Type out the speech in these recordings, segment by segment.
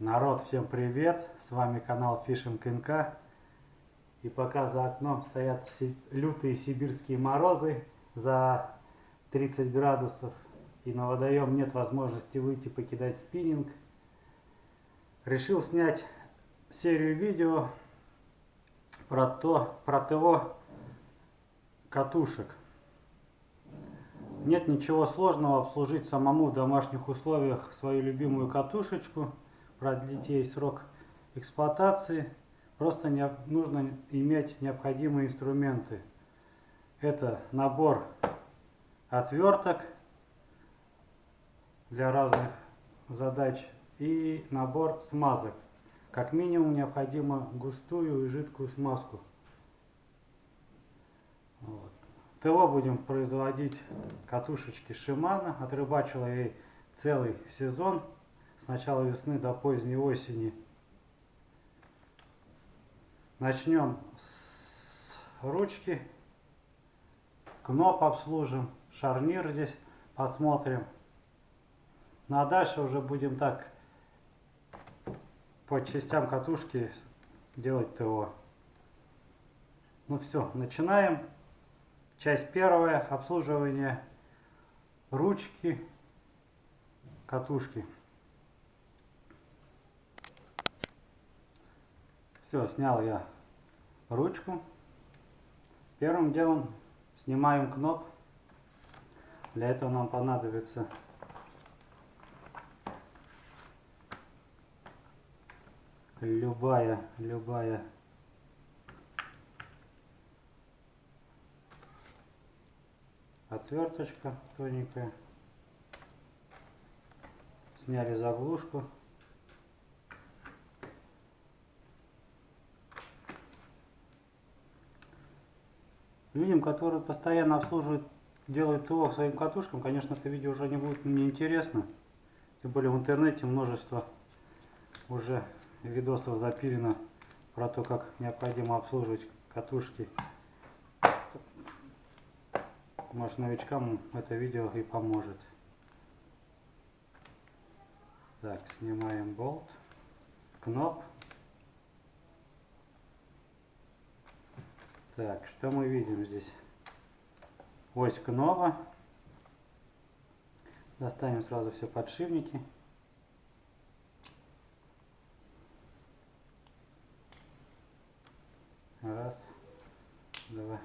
Народ, всем привет! С вами канал Fishing НК. И пока за окном стоят лютые сибирские морозы за 30 градусов, и на водоем нет возможности выйти покидать спиннинг, решил снять серию видео про то, про ТО катушек. Нет ничего сложного обслужить самому в домашних условиях свою любимую катушечку – продлить ей срок эксплуатации, просто не, нужно иметь необходимые инструменты. Это набор отверток для разных задач и набор смазок. Как минимум необходимо густую и жидкую смазку. Вот. ТО будем производить катушечки Шимана. Отрыбачила ей целый сезон с начала весны до поздней осени. Начнем с ручки. Кноп обслужим, шарнир здесь посмотрим. Ну а дальше уже будем так по частям катушки делать ТО. Ну все, начинаем. Часть первая, обслуживание ручки, катушки. Все, снял я ручку. Первым делом снимаем кноп. Для этого нам понадобится любая, любая отверточка тоненькая. Сняли заглушку. Людям, которые постоянно обслуживают, делают ТО своим катушкам, конечно, это видео уже не будет мне интересно. Тем более в интернете множество уже видосов запилено про то, как необходимо обслуживать катушки. Может новичкам это видео и поможет. Так, снимаем болт, кноп. Так, что мы видим здесь? Ось кнова. Достанем сразу все подшипники. Раз, два.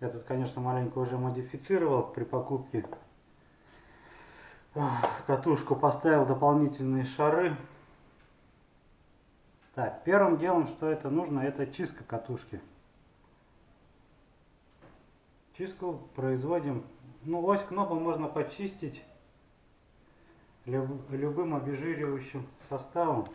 Я тут, конечно, маленько уже модифицировал при покупке. Катушку поставил дополнительные шары. Так, первым делом, что это нужно, это чистка катушки. Чистку производим, ну ось кнопа можно почистить люб, любым обезжиривающим составом.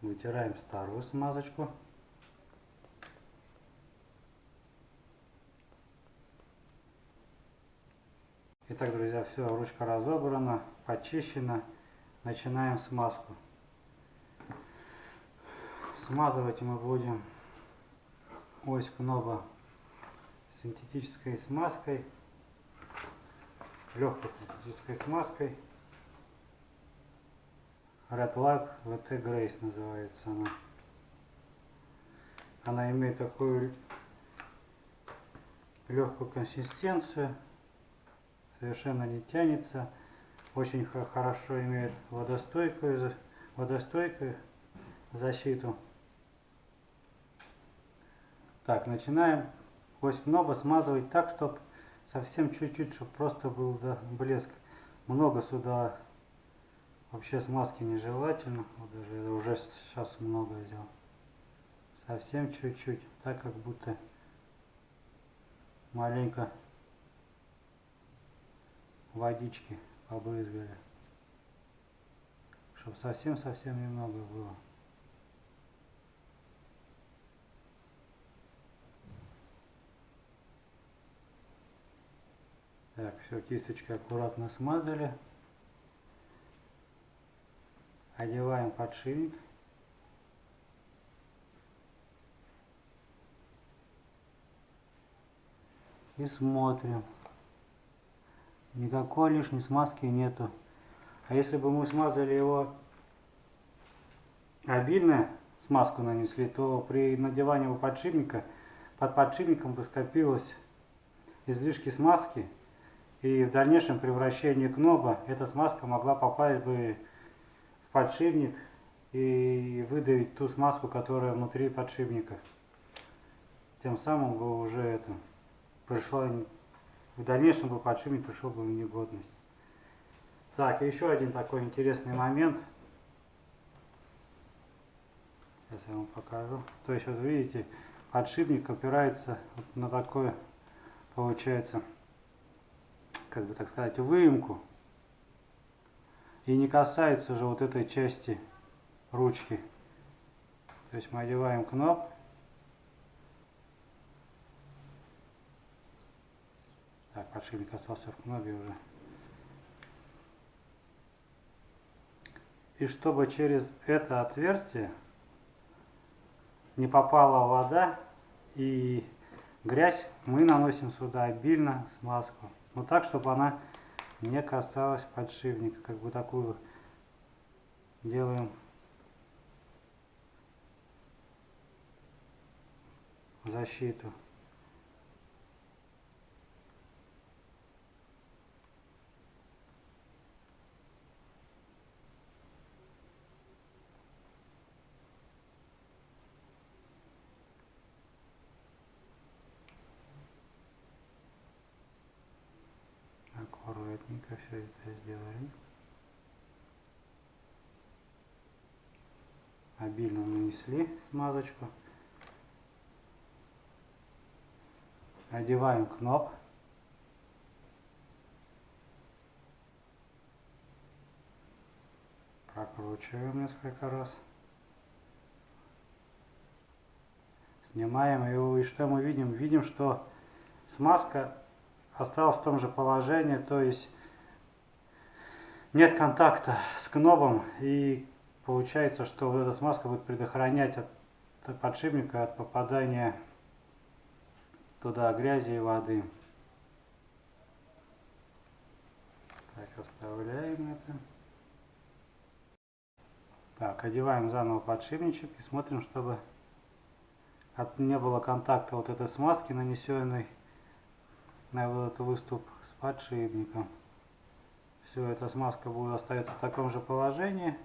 Вытираем старую смазочку. Итак, друзья, все, ручка разобрана, почищена. Начинаем смазку. Смазывать мы будем ось кноба синтетической смазкой, легкой синтетической смазкой. Red Lab VT Grace называется она. Она имеет такую легкую консистенцию, совершенно не тянется очень хорошо имеет водостойкую, водостойкую защиту. Так, начинаем ось кноба смазывать так, чтобы совсем чуть-чуть, чтобы просто был да, блеск. Много сюда вообще смазки нежелательно. Вот даже уже сейчас много сделал. Совсем чуть-чуть, так как будто маленько водички побрызгали. Чтобы совсем-совсем немного было. Так, все, кисточкой аккуратно смазали. Одеваем подшипник. И смотрим. Никакой лишней смазки нету. А если бы мы смазали его обильно, смазку нанесли, то при надевании его подшипника, под подшипником бы скопилось излишки смазки, и в дальнейшем превращении кноба эта смазка могла попасть бы в подшипник и выдавить ту смазку, которая внутри подшипника. Тем самым бы уже это пришло, в дальнейшем бы подшипник пришел бы в негодность. Так, еще один такой интересный момент. Сейчас я вам покажу. То есть вот видите, подшипник опирается вот на такое, получается, как бы так сказать, выемку. И не касается же вот этой части ручки. То есть мы одеваем кноп. Так, подшипник остался в кнопе уже. И чтобы через это отверстие не попала вода и грязь, мы наносим сюда обильно смазку. Но так, чтобы она не касалась подшипника. Как бы такую делаем защиту. Аккуратненько все это сделаем. Обильно нанесли смазочку. Одеваем кноп. Прокручиваем несколько раз. Снимаем его и что мы видим? Видим, что смазка осталась в том же положении, то есть нет контакта с кнопом и получается, что вот эта смазка будет предохранять от подшипника от попадания туда грязи и воды. Так, оставляем это. Так, одеваем заново подшипничек и смотрим, чтобы от, не было контакта вот этой смазки, нанесенной на вот этот выступ с подшипником. Все, эта смазка будет остается в таком же положении,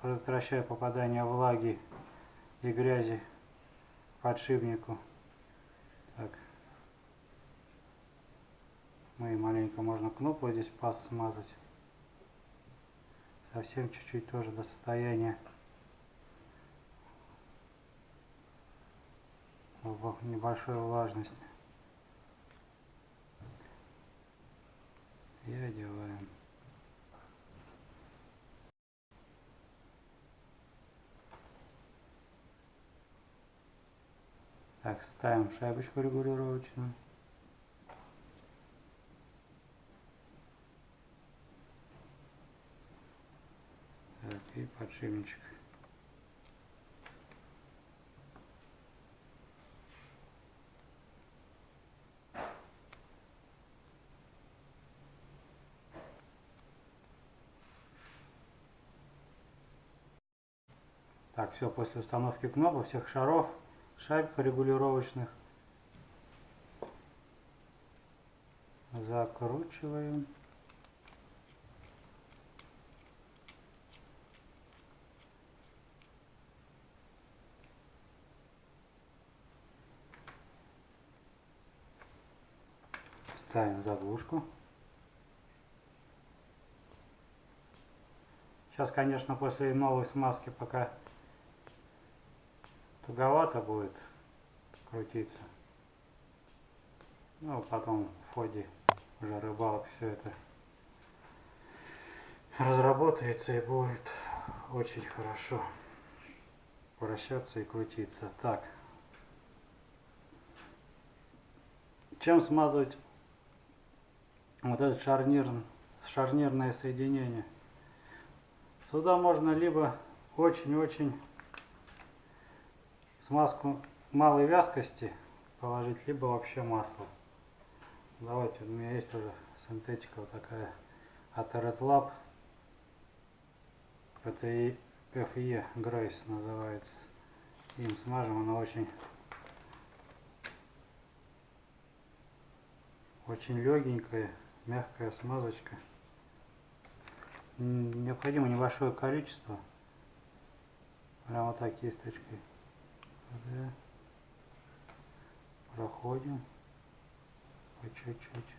предотвращая попадание влаги и грязи подшипнику. Так. Ну и маленько можно кнопку здесь пас смазать. Совсем чуть-чуть тоже до состояния небольшой влажности. И одеваем. Так, ставим шайбочку регулировочную. Так, и подшипничек. Так, все, после установки кнопок всех шаров шайб регулировочных. Закручиваем. Ставим заглушку. Сейчас, конечно, после новой смазки пока туговато будет крутиться. Ну, потом в ходе уже рыбалок все это разработается и будет очень хорошо вращаться и крутиться. Так. Чем смазывать вот это шарнир, шарнирное соединение? Сюда можно либо очень-очень смазку малой вязкости положить, либо вообще масло. Давайте, у меня есть уже синтетика вот такая от Red Lab. PTI FE Grace называется. Им смажем, она очень очень легенькая, мягкая смазочка. Необходимо небольшое количество. Прямо вот так кисточкой. Да. Проходим по чуть-чуть.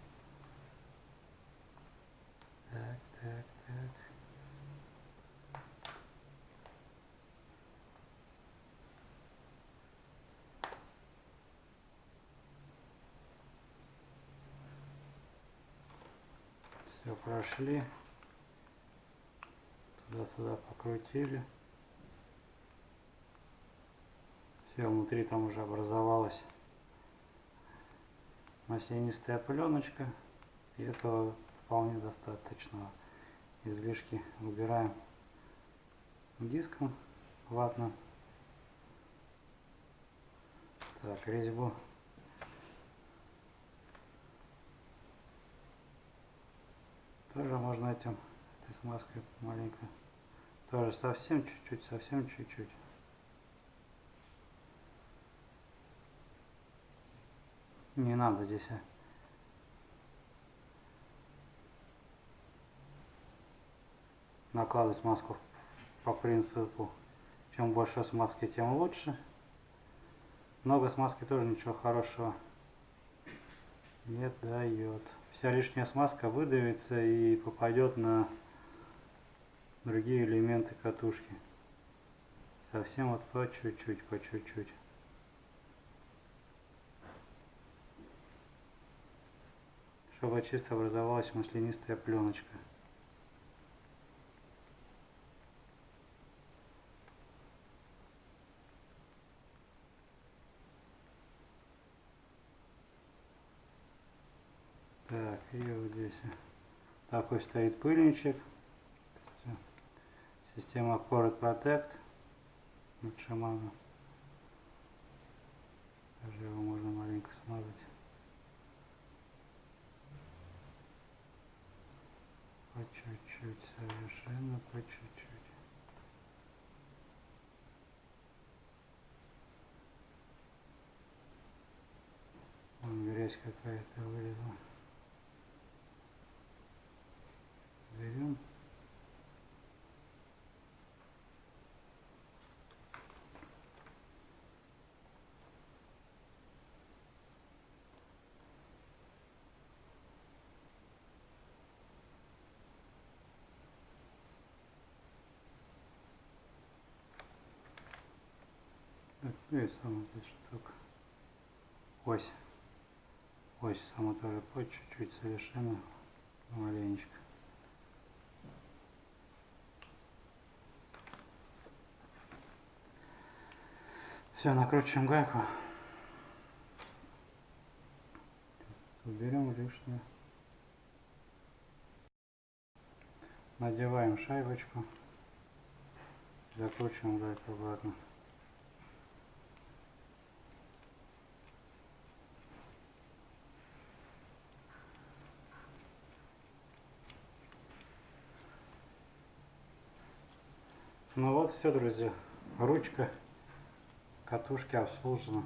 Так, так, так. Все прошли. Туда-сюда покрутили. Все, внутри там уже образовалась маслянистая пленочка. И этого вполне достаточно. Излишки убираем диском ватным. Так, резьбу тоже можно этим этой смазкой маленько тоже совсем чуть-чуть совсем чуть-чуть не надо здесь а. накладывать смазку по принципу чем больше смазки тем лучше. Много смазки тоже ничего хорошего не дает. Вся лишняя смазка выдавится и попадет на другие элементы катушки. Совсем вот по чуть-чуть по чуть-чуть чтобы чисто образовалась маслянистая пленочка Так, и вот здесь такой стоит пыльничек. Система Core Protect от Шамана. Даже его можно маленько смазать. По чуть-чуть, совершенно по чуть-чуть. Вон грязь какая-то вылезла. берем Так, ну и сама здесь штука. Ось. Ось сама тоже по чуть-чуть совершенно маленечко. Все, накручиваем гайку. Уберем лишнее. Надеваем шайбочку. Закручиваем гайку обратно. Ну вот все, друзья. Ручка катушки обслужена